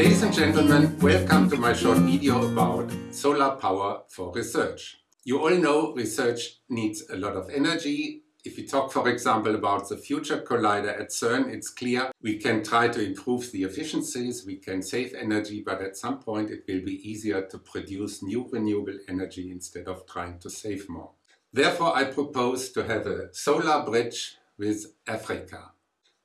Ladies and gentlemen, welcome to my short video about solar power for research. You all know research needs a lot of energy. If we talk, for example, about the Future Collider at CERN, it's clear we can try to improve the efficiencies, we can save energy, but at some point it will be easier to produce new renewable energy instead of trying to save more. Therefore, I propose to have a solar bridge with Africa.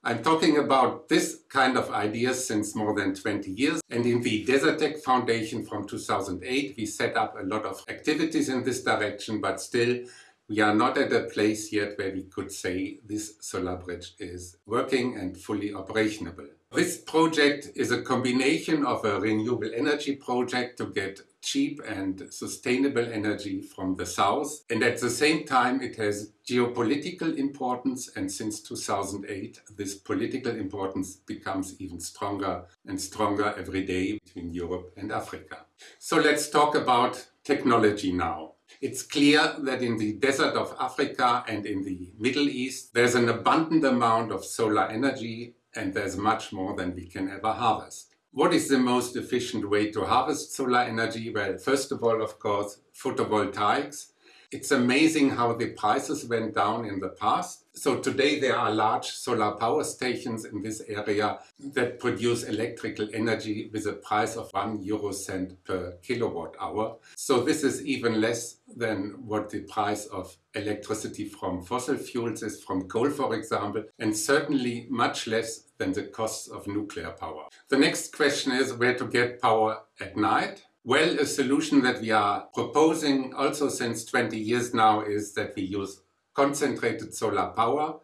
I'm talking about this kind of ideas since more than 20 years and in the Desertec Foundation from 2008 we set up a lot of activities in this direction but still we are not at a place yet where we could say this solar bridge is working and fully operational. This project is a combination of a renewable energy project to get cheap and sustainable energy from the south and at the same time it has geopolitical importance and since 2008 this political importance becomes even stronger and stronger every day between Europe and Africa. So let's talk about technology now. It's clear that in the desert of Africa and in the Middle East there's an abundant amount of solar energy and there's much more than we can ever harvest. What is the most efficient way to harvest solar energy? Well, first of all, of course, photovoltaics. It's amazing how the prices went down in the past. So today there are large solar power stations in this area that produce electrical energy with a price of 1 euro cent per kilowatt hour. So this is even less than what the price of electricity from fossil fuels is, from coal for example, and certainly much less than the costs of nuclear power. The next question is where to get power at night. Well, a solution that we are proposing also since 20 years now is that we use concentrated solar power.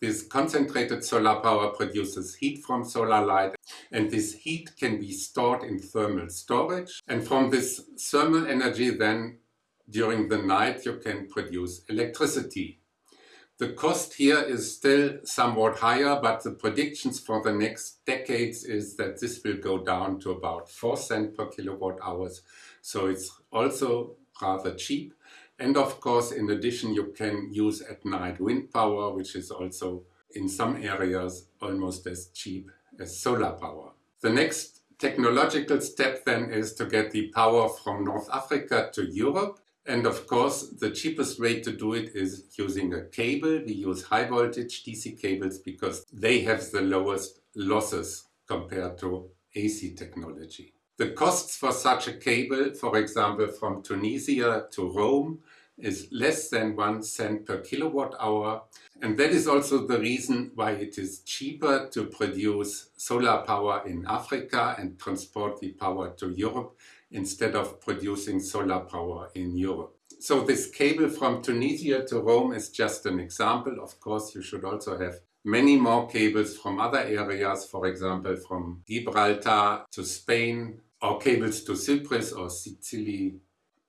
This concentrated solar power produces heat from solar light and this heat can be stored in thermal storage and from this thermal energy then during the night you can produce electricity. The cost here is still somewhat higher, but the predictions for the next decades is that this will go down to about 4 cents per kilowatt hours. So it's also rather cheap. And of course, in addition, you can use at night wind power, which is also in some areas almost as cheap as solar power. The next technological step then is to get the power from North Africa to Europe. And of course, the cheapest way to do it is using a cable. We use high voltage DC cables because they have the lowest losses compared to AC technology. The costs for such a cable, for example from Tunisia to Rome, is less than one cent per kilowatt hour. And that is also the reason why it is cheaper to produce solar power in Africa and transport the power to Europe instead of producing solar power in Europe. So this cable from Tunisia to Rome is just an example. Of course, you should also have many more cables from other areas, for example, from Gibraltar to Spain, or cables to Cyprus or Sicily,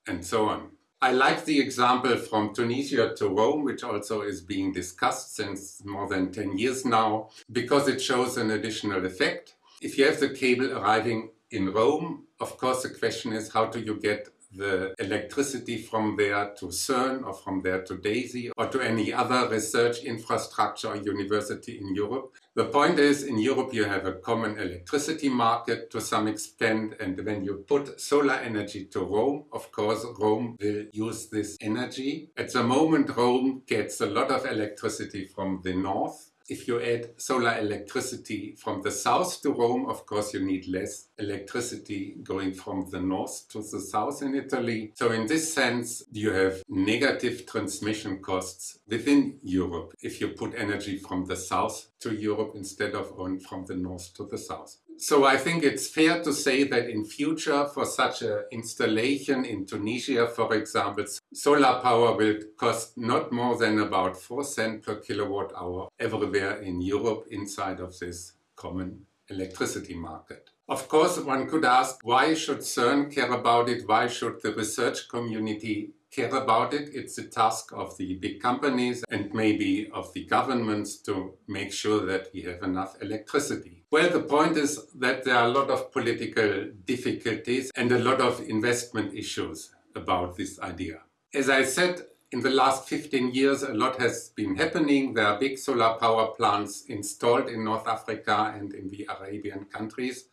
and so on. I like the example from Tunisia to Rome, which also is being discussed since more than 10 years now, because it shows an additional effect. If you have the cable arriving in Rome, of course the question is how do you get the electricity from there to CERN or from there to DESY or to any other research infrastructure or university in Europe. The point is in Europe you have a common electricity market to some extent and when you put solar energy to Rome, of course Rome will use this energy. At the moment Rome gets a lot of electricity from the north if you add solar electricity from the south to Rome, of course you need less electricity going from the north to the south in Italy. So in this sense you have negative transmission costs within Europe if you put energy from the south to Europe instead of on from the north to the south. So I think it's fair to say that in future for such an installation in Tunisia, for example, solar power will cost not more than about 4 cents per kilowatt hour everywhere in Europe inside of this common electricity market. Of course, one could ask, why should CERN care about it? Why should the research community care about it. It's the task of the big companies and maybe of the governments to make sure that we have enough electricity. Well, the point is that there are a lot of political difficulties and a lot of investment issues about this idea. As I said, in the last 15 years a lot has been happening. There are big solar power plants installed in North Africa and in the Arabian countries.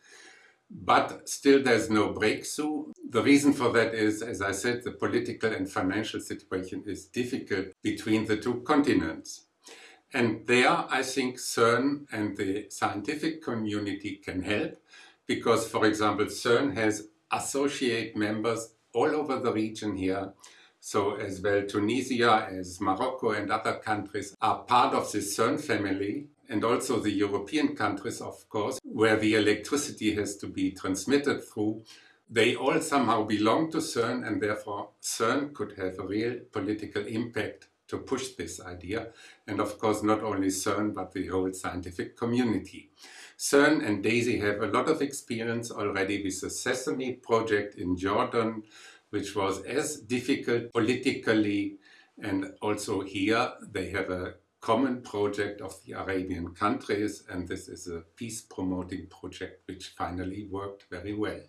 but still there's no breakthrough. The reason for that is, as I said, the political and financial situation is difficult between the two continents. And there, I think CERN and the scientific community can help because, for example, CERN has associate members all over the region here. So as well Tunisia as Morocco and other countries are part of the CERN family and also the European countries, of course, where the electricity has to be transmitted through. They all somehow belong to CERN and therefore CERN could have a real political impact to push this idea. And of course, not only CERN, but the whole scientific community. CERN and DESY have a lot of experience already with the Sesame project in Jordan, which was as difficult politically and also here they have a common project of the Arabian countries and this is a peace promoting project which finally worked very well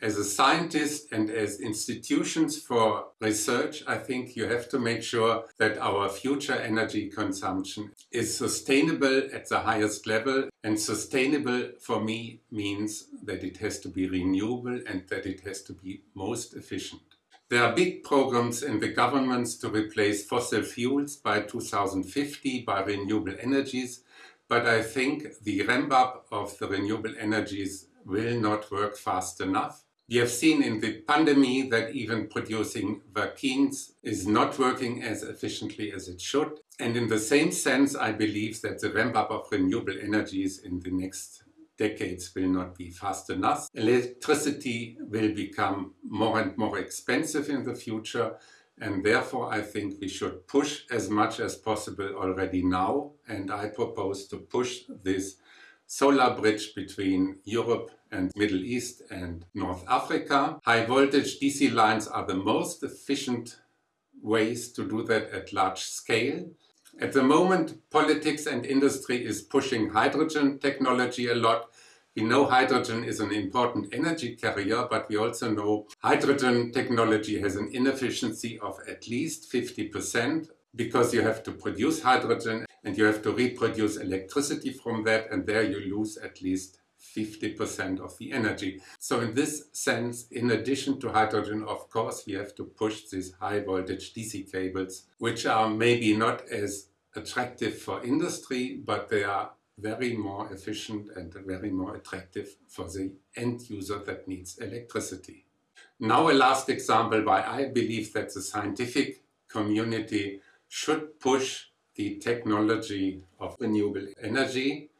as a scientist and as institutions for research, I think you have to make sure that our future energy consumption is sustainable at the highest level. And sustainable for me means that it has to be renewable and that it has to be most efficient. There are big programs in the governments to replace fossil fuels by 2050 by renewable energies, but I think the ramp up of the renewable energies will not work fast enough. We have seen in the pandemic that even producing vaccines is not working as efficiently as it should. And in the same sense, I believe that the ramp up of renewable energies in the next decades will not be fast enough. Electricity will become more and more expensive in the future and therefore I think we should push as much as possible already now and I propose to push this solar bridge between Europe and Middle East and North Africa. High voltage DC lines are the most efficient ways to do that at large scale. At the moment, politics and industry is pushing hydrogen technology a lot. We know hydrogen is an important energy carrier, but we also know hydrogen technology has an inefficiency of at least 50% because you have to produce hydrogen and you have to reproduce electricity from that and there you lose at least 50% of the energy. So in this sense, in addition to hydrogen, of course, we have to push these high voltage DC cables, which are maybe not as attractive for industry, but they are very more efficient and very more attractive for the end user that needs electricity. Now a last example why I believe that the scientific community should push the technology of renewable energy.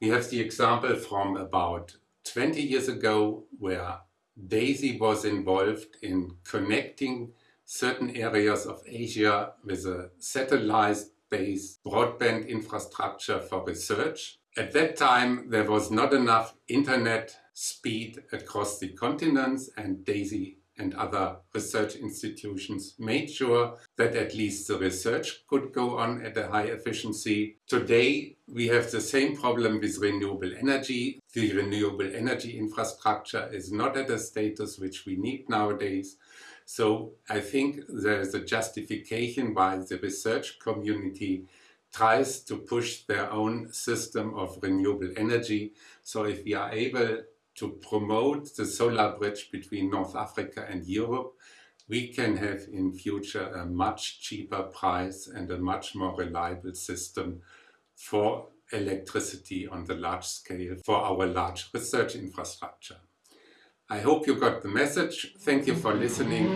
We have the example from about 20 years ago where DESY was involved in connecting certain areas of Asia with a satellite-based broadband infrastructure for research. At that time there was not enough internet speed across the continents and DESY and other research institutions made sure that at least the research could go on at a high efficiency. Today we have the same problem with renewable energy. The renewable energy infrastructure is not at a status which we need nowadays. So I think there is a justification why the research community tries to push their own system of renewable energy. So if we are able to promote the solar bridge between North Africa and Europe, we can have in future a much cheaper price and a much more reliable system for electricity on the large scale for our large research infrastructure. I hope you got the message. Thank you for listening